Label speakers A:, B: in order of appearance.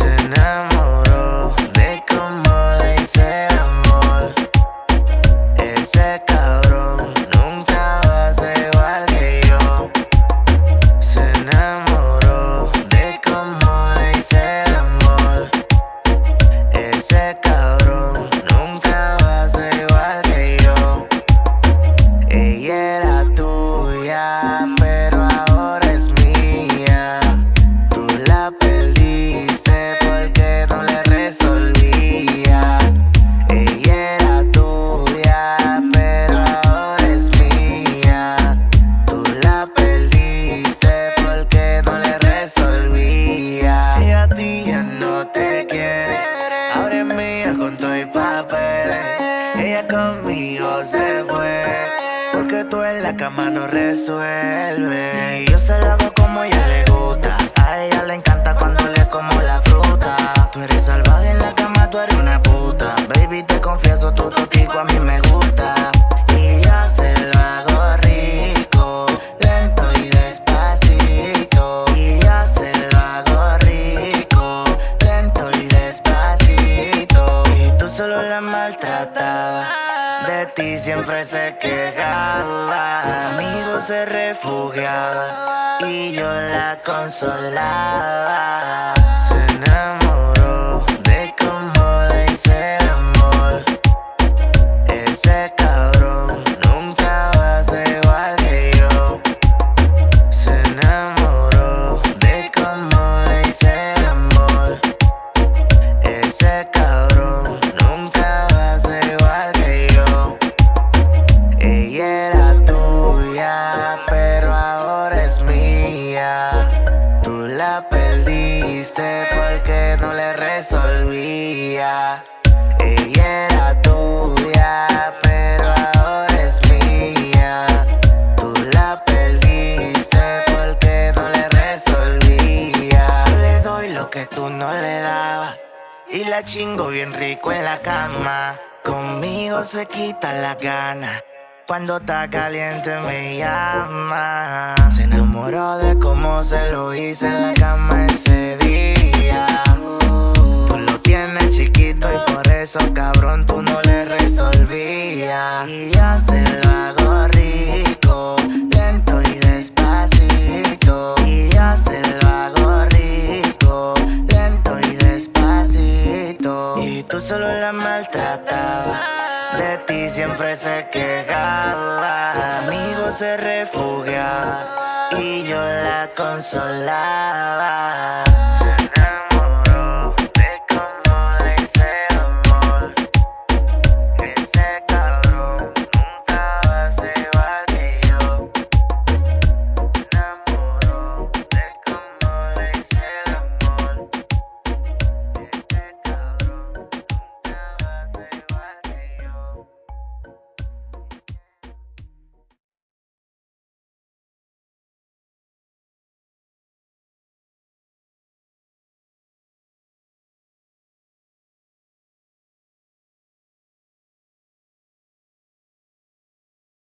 A: enamoré se fue Porque tú en la cama no resuelves. Yo se la hago como ella le gusta A de ti siempre se quejaba. Amigo se refugiaba Y yo la consolaba perdiste porque no le resolvía. Ella era tuya, pero ahora es mía. Tú la perdiste porque no le resolvía. Le doy lo que tú no le dabas Y la chingo bien rico en la cama. Conmigo se quita la gana cuando está caliente me llama enamoró de cómo se lo hice en la cama ese día. Tú lo tienes chiquito y por eso cabrón tú no le resolvías. Y ya se lo hago rico, lento y despacito. Y ya se lo hago rico, lento y despacito. Y tú solo la maltratabas de ti siempre se quejaba. Amigo se refugiaba y yo la consolaba.